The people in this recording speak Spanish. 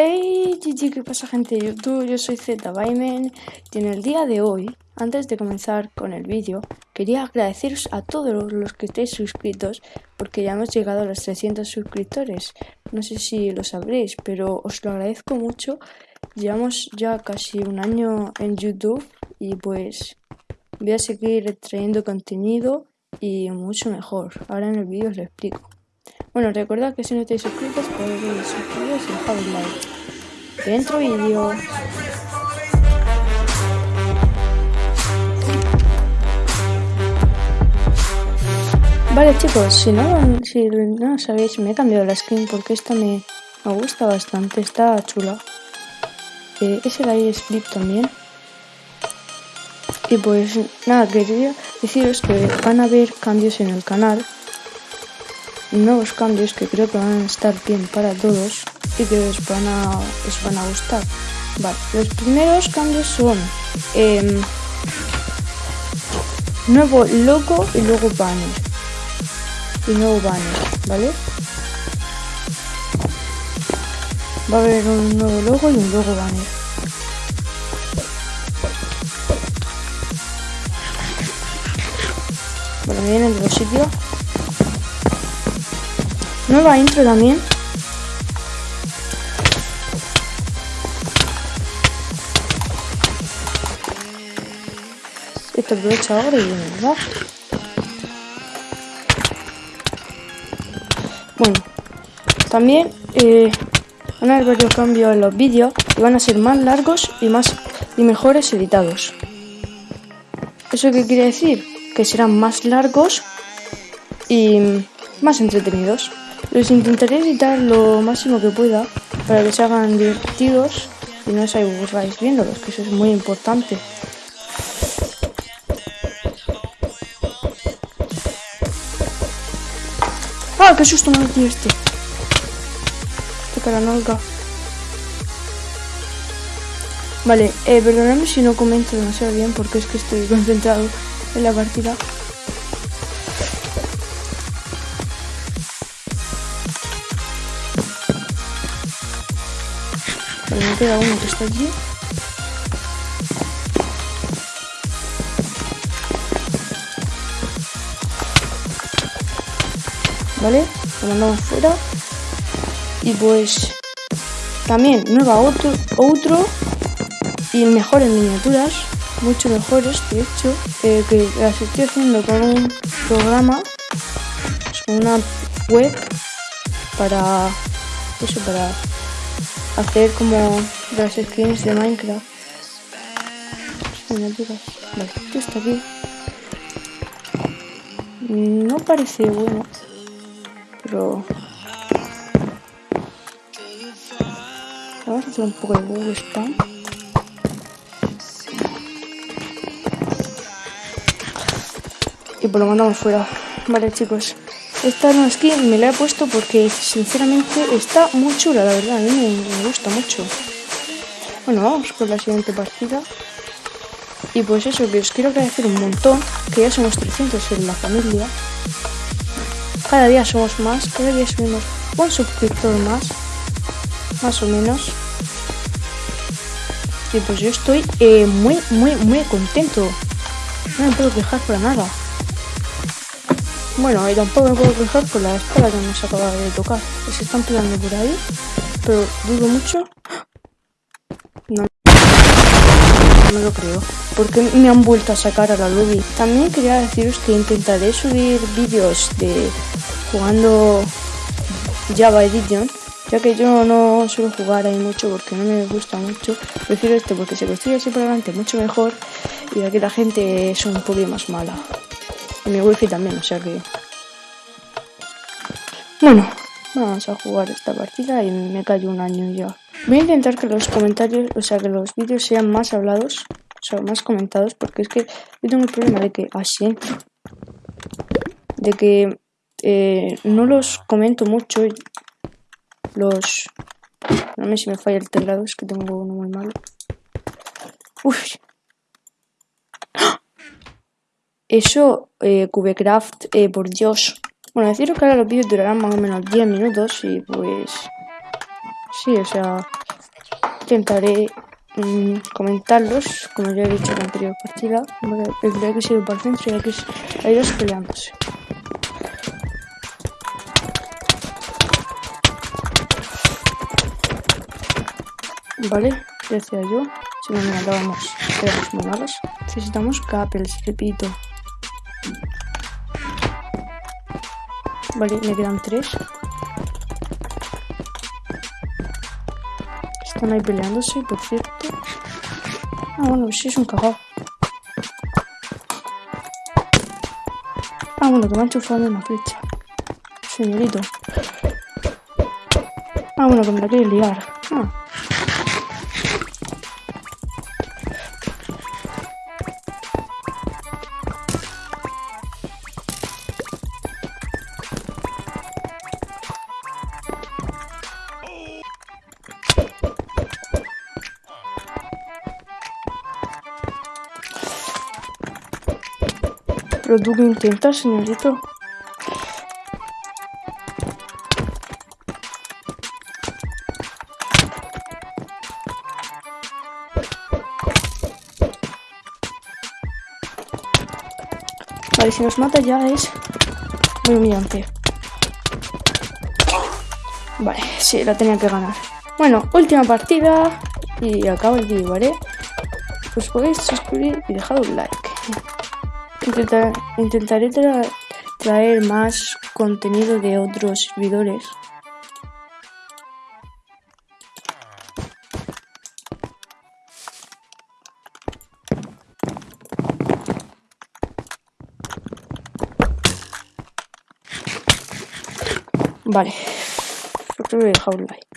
Hey, GG, ¿qué pasa gente de YouTube? Yo soy ZByman y en el día de hoy, antes de comenzar con el vídeo, quería agradeceros a todos los que estéis suscritos porque ya hemos llegado a los 300 suscriptores. No sé si lo sabréis, pero os lo agradezco mucho. Llevamos ya casi un año en YouTube y pues voy a seguir trayendo contenido y mucho mejor. Ahora en el vídeo os lo explico. Bueno, recordad que si no estáis suscritos podéis suscribiros y dejar un like. Dentro vídeo. Vale chicos, si no, si no sabéis, me he cambiado la skin porque esta me, me gusta bastante, está chula. Eh, ese de ahí es también. Y pues nada, quería deciros que van a haber cambios en el canal nuevos cambios que creo que van a estar bien para todos y que os van a, os van a gustar. Vale, los primeros cambios son eh, nuevo logo y luego banner. Y nuevo banner, ¿vale? Va a haber un nuevo logo y un nuevo banner. Bueno, vienen de los sitios. Nueva intro también. Esto aprovecha ahora y ¿verdad? Bueno, también eh, van a haber varios cambios en los vídeos y van a ser más largos y más y mejores editados. ¿Eso qué quiere decir? Que serán más largos y más entretenidos. Los intentaré editar lo máximo que pueda para que se hagan divertidos y no os aburráis viéndolos, que eso es muy importante. ¡Ah, qué susto me metido este! Cara nalga. Vale, eh, perdonadme si no comento demasiado bien porque es que estoy concentrado en la partida. Me queda uno que está allí. Vale, lo mandamos fuera. Y pues también nueva otro, otro y mejores miniaturas, mucho mejores de hecho, eh, que las estoy haciendo con un programa, con una web para eso, para hacer como las skins de Minecraft. Vale, esto aquí. No parece bueno, pero vamos a hacer un poco de Google. Y pues lo mandamos fuera. Vale, chicos. Esta no skin me la he puesto porque sinceramente está muy chula, la verdad, a mí me, gusta mucho. Bueno, vamos con la siguiente partida. Y pues eso, que os quiero agradecer un montón, que ya somos 300 en la familia. Cada día somos más, cada día subimos un suscriptor más, más o menos. Y pues yo estoy eh, muy, muy, muy contento. No me puedo quejar para nada. Bueno, y tampoco me puedo quejar por la espada que nos acaba de tocar. Se están pegando por ahí, pero dudo mucho. No, lo creo. Porque me han vuelto a sacar a la lobby. También quería deciros que intentaré subir vídeos de jugando Java Edition. Ya que yo no suelo jugar ahí mucho porque no me gusta mucho. Prefiero este porque se construye así por mucho mejor. Y aquí la gente es un poco más mala mi wifi también, o sea que... Bueno, vamos a jugar esta partida y me callo un año ya. Voy a intentar que los comentarios, o sea que los vídeos sean más hablados, o sea, más comentados, porque es que yo tengo el problema de que así, de que eh, no los comento mucho, los... No sé si me falla el teclado, es que tengo uno muy malo. Uf, eso, eh, Cubecraft, eh, por Dios. Bueno, deciros que ahora los vídeos durarán más o menos 10 minutos y pues... Sí, o sea, intentaré mm, comentarlos, como ya he dicho en la anterior partida. El de X ir por el centro y X hay dos peleándose. Vale, ya decía yo. Si no me éramos monadas. Necesitamos capels, repito. Vale, me quedan tres. Están ahí peleándose, por cierto. Ah, bueno, sí es un cagado. Ah, bueno, que me ha enchufado una flecha. Señorito. Ah, bueno, que me la quiere liar. Ah. Tú que intentas, señorito. Vale, si nos mata ya es muy humillante. Vale, sí, la tenía que ganar. Bueno, última partida y acabo el vídeo, ¿vale? Pues podéis suscribir y dejar un like intentaré traer más contenido de otros servidores. Vale, creo que voy